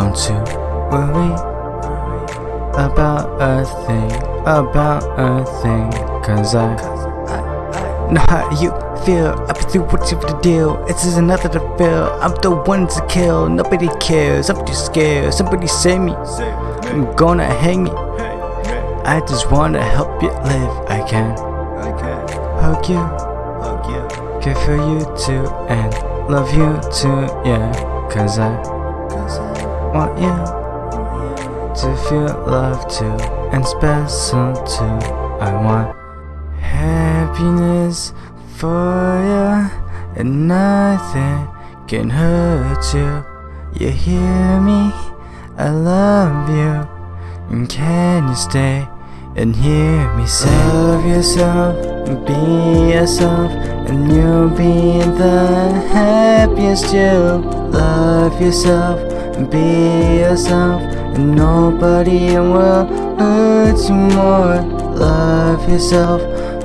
Don't you worry about a thing, about a thing, cause I know how you feel. I've been through what you to deal. It's just another to feel. I'm the one to kill. Nobody cares. I'm too scared. Somebody save me. I'm gonna hang me. I just wanna help you live. I can hug you, care for you too, and love you too. Yeah, cause I want you to feel love too, and special too. I want happiness for you, and nothing can hurt you. You hear me? I love you. And can you stay and hear me say? Love yourself, be yourself, and you'll be the happiest you. Love yourself, be yourself, and nobody in will hurt you more. Love yourself,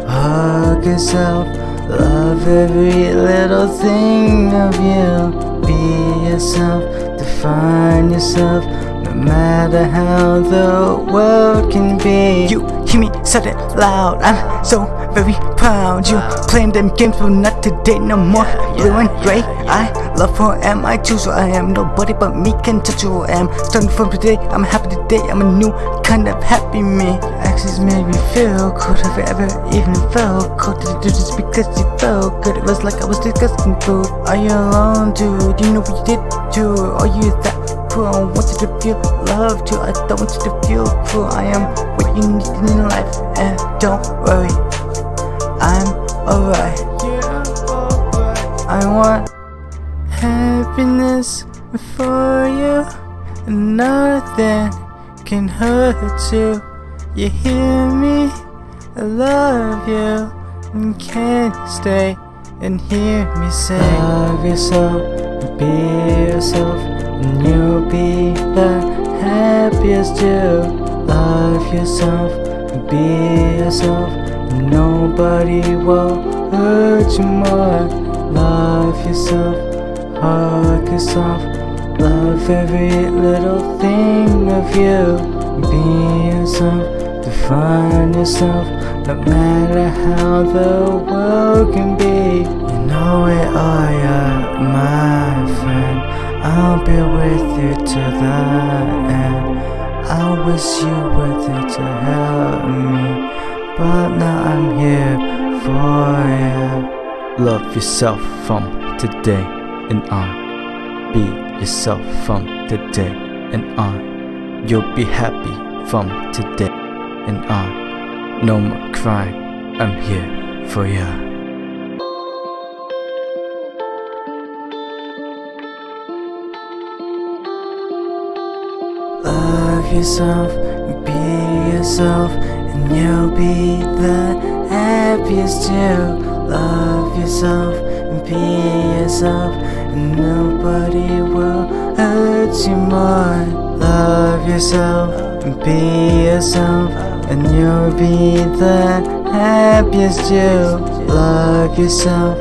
hug yourself, love every little thing of you. Be yourself, define yourself, no matter how the world can be. You me say it loud, I'm so very proud. You playing them games, but not today no more. Blue and gray, I love who I am. I choose who I am. Nobody but me can touch who I am. Starting from today, I'm happy today. I'm a new kind of happy me. Actions made me feel cold. Have ever even felt cold? Did you do this because you felt good? It was like I was discussing food. Are you alone, dude? You know what you did too. Are you that I want you to feel love too. I don't want you to feel cool. I am what you need in life, and don't worry, I'm alright. I want happiness for you, and nothing can hurt you. You hear me? I love you, and can't stay and hear me say? Love yourself, be yourself, and you'll be the happiest you. Love yourself, be yourself, and nobody will hurt you more. Love yourself, hug yourself, love every little thing of you. Be yourself, define yourself, no matter how the world can be. You know it all, yeah, my friend. I'll be with you to the end. I wish you were there to help me, but now I'm here for you. Love yourself from today and on. Be yourself from today and on. You'll be happy from today and on. No more I'm here for you. Love yourself, be yourself, and you'll be the happiest you. Love yourself, be yourself, and nobody will hurt you more. Love yourself, be yourself, and you'll be the happiest you. Love yourself,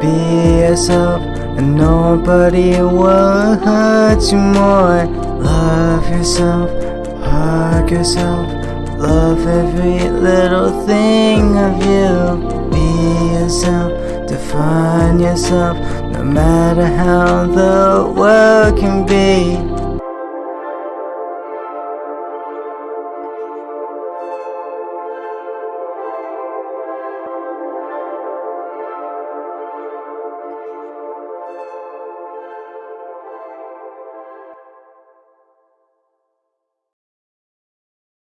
be yourself, and nobody will hurt you more. Love yourself, hug yourself, love every little thing of you. Be yourself, define yourself, no matter how the world can be.